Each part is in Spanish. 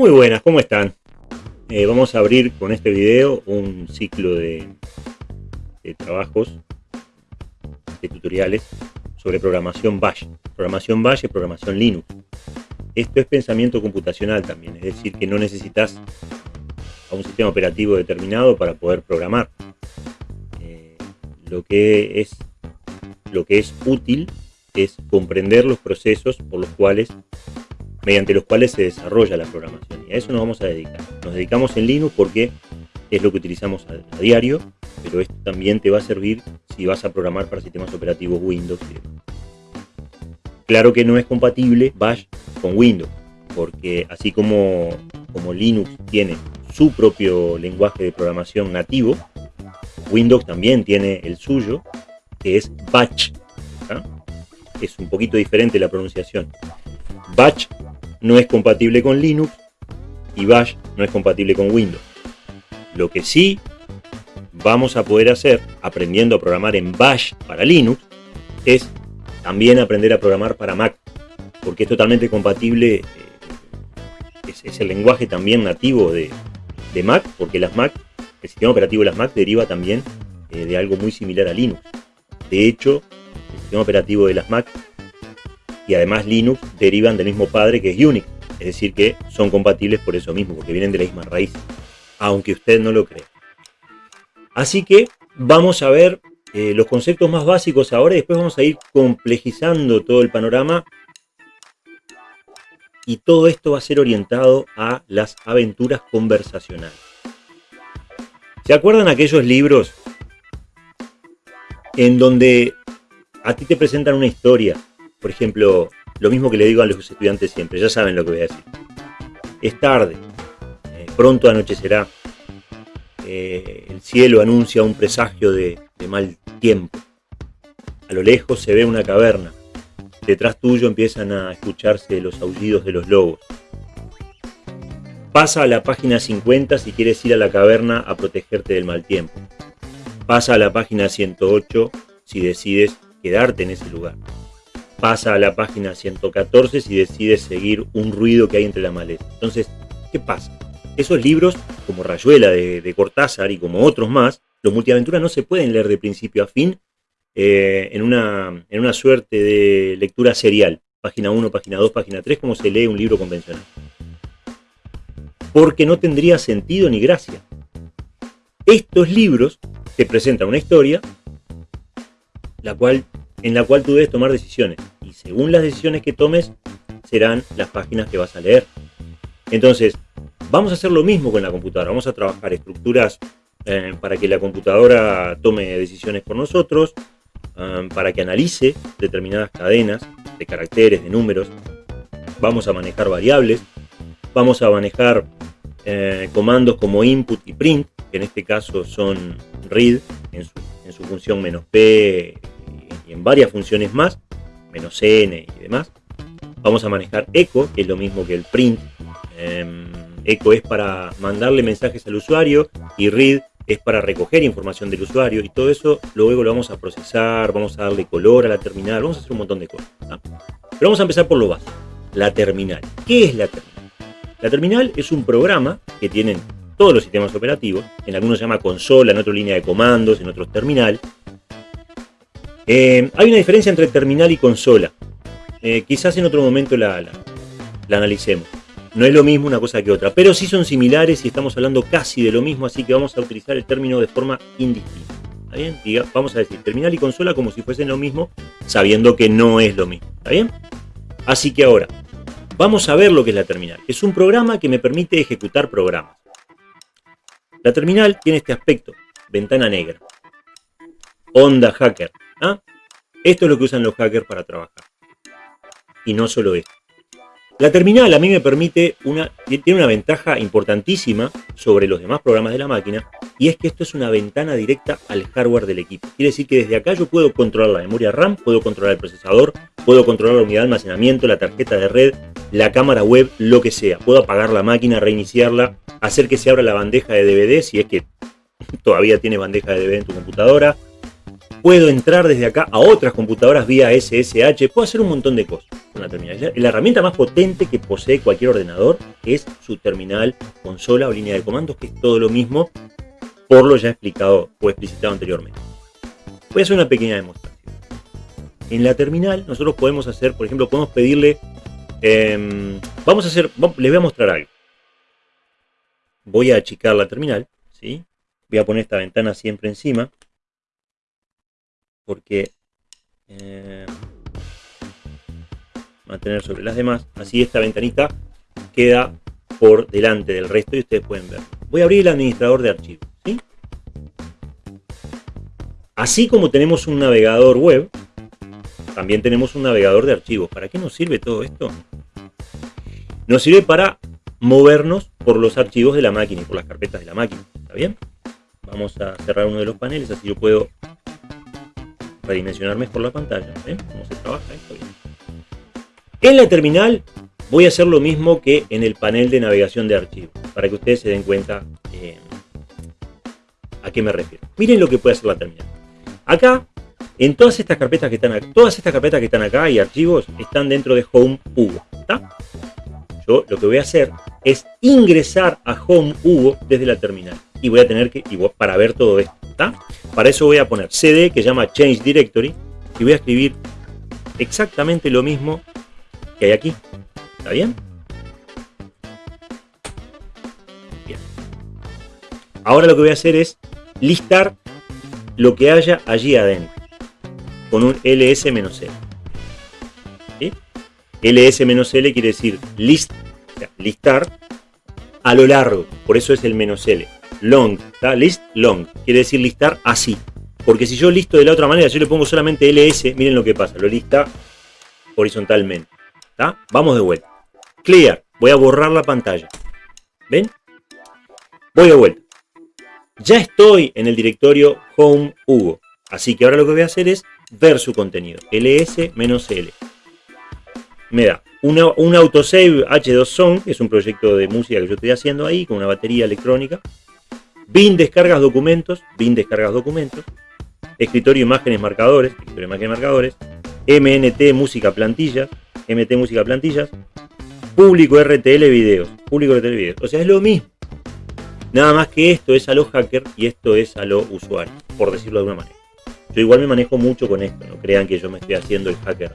Muy buenas, ¿cómo están? Eh, vamos a abrir con este video un ciclo de, trabajos, de tutoriales sobre programación Bash. Programación Bash y programación Linux. Esto es pensamiento computacional también, es decir, que no necesitas a un sistema operativo determinado para poder programar. Eh, lo, que es, lo que es útil es comprender los procesos por los cuales, mediante los cuales se desarrolla la programación. Y a eso nos vamos a dedicar. Nos dedicamos en Linux porque es lo que utilizamos a, diario, pero esto también te va a servir si vas a programar para sistemas operativos Windows. Claro que no es compatible Bash con Windows, porque así como, como Linux tiene su propio lenguaje de programación nativo, Windows también tiene el suyo, que es Batch. Es un poquito diferente la pronunciación. Batch no es compatible con Linux y Bash no es compatible con Windows. Lo que sí vamos a poder hacer, aprendiendo a programar en Bash para Linux, es también aprender a programar para Mac, porque es totalmente compatible, eh, es, el lenguaje también nativo de, Mac, porque las Mac, el sistema operativo de las Mac deriva también eh, de algo muy similar a Linux. De hecho, el sistema operativo de las Mac y además Linux derivan del mismo padre que es Unix, es decir que son compatibles por eso mismo, porque vienen de la misma raíz, aunque usted no lo crea. Así que vamos a ver eh, los conceptos más básicos ahora y después vamos a ir complejizando todo el panorama y todo esto va a ser orientado a las aventuras conversacionales. ¿Se acuerdan aquellos libros en donde a ti te presentan una historia? Por ejemplo, lo mismo que le digo a los estudiantes siempre, ya saben lo que voy a decir. Es tarde, eh, pronto anochecerá, eh, el cielo anuncia un presagio de mal tiempo. A lo lejos se ve una caverna. Detrás tuyo empiezan a escucharse los aullidos de los lobos. Pasa a la página 50 si quieres ir a la caverna a protegerte del mal tiempo. Pasa a la página 108 si decides quedarte en ese lugar. Pasa a la página 114 si decides seguir un ruido que hay entre la maleza. Entonces, ¿qué pasa? Esos libros, como Rayuela de, de Cortázar y como otros más, los multiaventuras no se pueden leer de principio a fin eh, en, una, en una suerte de lectura serial, página 1, página 2, página 3, como se lee un libro convencional. Porque no tendría sentido ni gracia. Estos libros te presentan una historia la cual, en la cual tú debes tomar decisiones. Y según las decisiones que tomes, serán las páginas que vas a leer. Entonces, vamos a hacer lo mismo con la computadora. Vamos a trabajar estructuras eh, para que la computadora tome decisiones por nosotros, um, para que analice determinadas cadenas de caracteres, de números. Vamos a manejar variables, vamos a manejar eh, comandos como input y print, que en este caso son read en su, en su función menos p en varias funciones más, menos n y demás. Vamos a manejar echo, que es lo mismo que el print. Em, echo es para mandarle mensajes al usuario y read es para recoger información del usuario y todo eso luego lo vamos a procesar, vamos a darle color a la terminal, vamos a hacer un montón de cosas. Pero vamos a empezar por lo básico, la terminal. ¿Qué es la terminal? La terminal es un programa que tienen todos los sistemas operativos, en algunos se llama consola, en otro línea de comandos, en otros terminal. Eh, hay una diferencia entre terminal y consola. Eh, quizás en otro momento la analicemos. No es lo mismo una cosa que otra, pero sí son similares y estamos hablando casi de lo mismo, así que vamos a utilizar el término de forma indistinta. Vamos a decir terminal y consola como si fuesen lo mismo, sabiendo que no es lo mismo. ¿Está bien? Así que ahora, vamos a ver lo que es la terminal. Es un programa que me permite ejecutar programas. La terminal tiene este aspecto, ventana negra. Onda hacker. ¿ah? Esto es lo que usan los hackers para trabajar. Y no solo esto. La terminal a mí me permite una, tiene una ventaja importantísima sobre los demás programas de la máquina y es que esto es una ventana directa al hardware del equipo. Quiere decir que desde acá yo puedo controlar la memoria RAM, puedo controlar el procesador, puedo controlar la unidad de almacenamiento, la tarjeta de red, la cámara web, lo que sea. Puedo apagar la máquina, reiniciarla, hacer que se abra la bandeja de DVD si es que todavía tiene bandeja de DVD en tu computadora. Puedo entrar desde acá a otras computadoras vía SSH, puedo hacer un montón de cosas con la terminal. La herramienta más potente que posee cualquier ordenador es su terminal, consola o línea de comandos, que es todo lo mismo por lo ya explicado o explicitado anteriormente. Voy a hacer una pequeña demostración. En la terminal nosotros podemos hacer, por ejemplo, podemos pedirle, em, vamos a hacer, les voy a mostrar algo. Voy a achicar la terminal, ¿sí? Voy a poner esta ventana siempre encima porque eh, mantener sobre las demás. Así esta ventanita queda por delante del resto y ustedes pueden ver. Voy a abrir el administrador de archivos. Así como tenemos un navegador web, también tenemos un navegador de archivos. ¿Para qué nos sirve todo esto? Nos sirve para movernos por los archivos de la máquina y por las carpetas de la máquina. ¿Está bien? Vamos a cerrar uno de los paneles, así yo puedo redimensionar mejor la pantalla. ¿Ven cómo se trabaja esto? En la terminal voy a hacer lo mismo que en el panel de navegación de archivos, para que ustedes se den cuenta eh, a qué me refiero. Miren lo que puede hacer la terminal. Acá, en todas estas carpetas que están acá, todas estas carpetas que están acá y archivos están dentro de Home Hugo. Yo lo que voy a hacer es ingresar a Home Hugo desde la terminal. Y voy a tener que, para ver todo esto. Para eso voy a poner cd que llama change directory y voy a escribir exactamente lo mismo que hay aquí. ¿Está bien? Bien. Ahora lo que voy a hacer es listar lo que haya allí adentro con un ls-l. ls-l quiere decir list, listar a lo largo, por eso es el menos "-l". Long, list long, quiere decir listar así. Porque si yo listo de la otra manera, yo le pongo solamente ls, miren lo que pasa, lo lista horizontalmente. Vamos de vuelta. Clear, voy a borrar la pantalla. ¿Ven? Voy de vuelta. Ya estoy en el directorio home Hugo. Así que ahora lo que voy a hacer es ver su contenido. ls-l. Me da un autosave H2Song, que es un proyecto de música que yo estoy haciendo ahí, con una batería electrónica. Bin descargas documentos, bin descargas documentos. Escritorio imágenes marcadores, escritorio imágenes marcadores. MNT música plantillas, MT música plantillas. Público RTL videos, público RTL videos. O sea, es lo mismo. Nada más que esto es a los hackers y esto es a los usuarios, por decirlo de alguna manera. Yo igual me manejo mucho con esto, no crean que yo me estoy haciendo el hacker.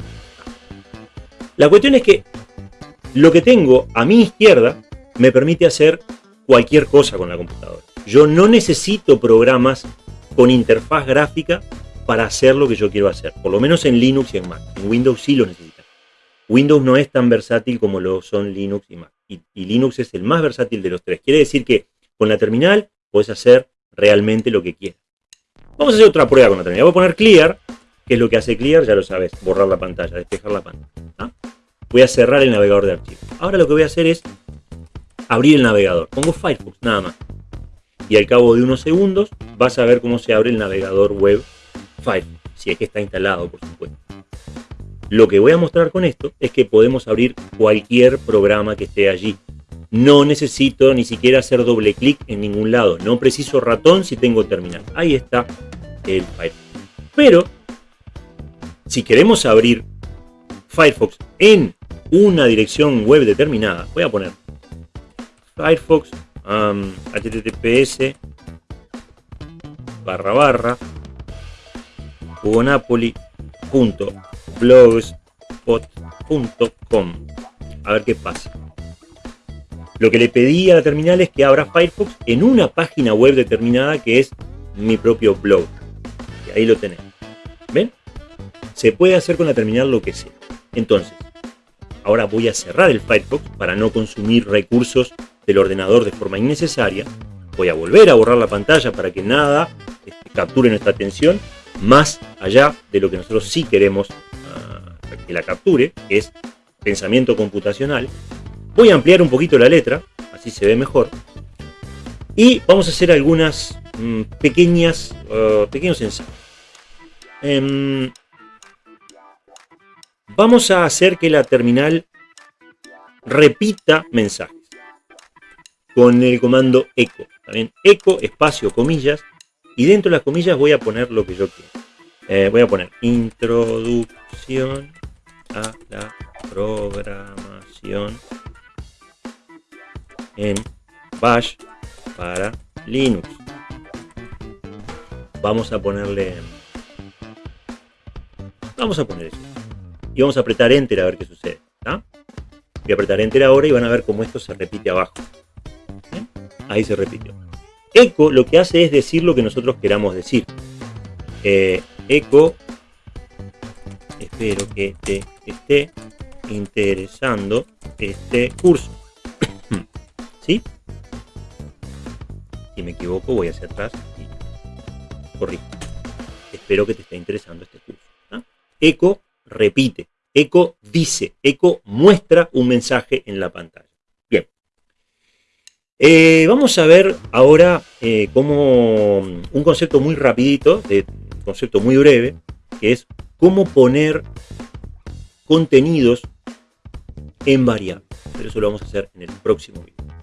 La cuestión es que lo que tengo a mi izquierda me permite hacer cualquier cosa con la computadora. Yo no necesito programas con interfaz gráfica para hacer lo que yo quiero hacer, por lo menos en Linux y en Mac. En Windows sí lo necesitan. Windows no es tan versátil como lo son Linux y Mac. Y, Linux es el más versátil de los tres. Quiere decir que con la terminal puedes hacer realmente lo que quieras. Vamos a hacer otra prueba con la terminal. Voy a poner clear, que es lo que hace clear, ya lo sabes, borrar la pantalla, despejar la pantalla. Voy a cerrar el navegador de archivos. Ahora lo que voy a hacer es abrir el navegador. Pongo Firefox, nada más. Y al cabo de unos segundos vas a ver cómo se abre el navegador web Firefox, si es que está instalado, por supuesto. Lo que voy a mostrar con esto es que podemos abrir cualquier programa que esté allí. No necesito ni siquiera hacer doble clic en ningún lado. No preciso ratón si tengo terminal. Ahí está el Firefox. Pero, si queremos abrir Firefox en una dirección web determinada, voy a poner Firefox https barra barra hugonapoli.blogspot.com a ver qué pasa lo que le pedí a la terminal es que abra Firefox en una página web determinada que es mi propio blog. Y ahí lo tenemos. ¿Ven? Se puede hacer con la terminal lo que sea. Entonces, ahora voy a cerrar el Firefox para no consumir recursos del ordenador de forma innecesaria. Voy a volver a borrar la pantalla para que nada este, capture nuestra atención más allá de lo que nosotros sí queremos ah, que la capture, que es pensamiento computacional. Voy a ampliar un poquito la letra, así se ve mejor. Y vamos a hacer algunas mm, pequeñas, uh, pequeños ensayos. Em, vamos a hacer que la terminal repita mensajes con el comando echo. También echo, espacio, comillas, y dentro de las comillas voy a poner lo que yo quiero. Eh, voy a poner introducción a la programación en Bash para Linux. Vamos a ponerle... Vamos a poner eso. Y vamos a apretar Enter a ver qué sucede. Voy a apretar Enter ahora y van a ver cómo esto se repite abajo. Ahí se repitió. Echo lo que hace es decir lo que nosotros queramos decir. Eh, echo, espero que te esté interesando este curso. ¿Sí? Si me equivoco voy hacia atrás y corrijo. Espero que te esté interesando este curso. Echo repite. Echo dice. Echo muestra un mensaje en la pantalla. Eh, vamos a ver ahora eh, como un concepto muy rapidito, de, concepto muy breve, que es cómo poner contenidos en variables. Pero eso lo vamos a hacer en el próximo video.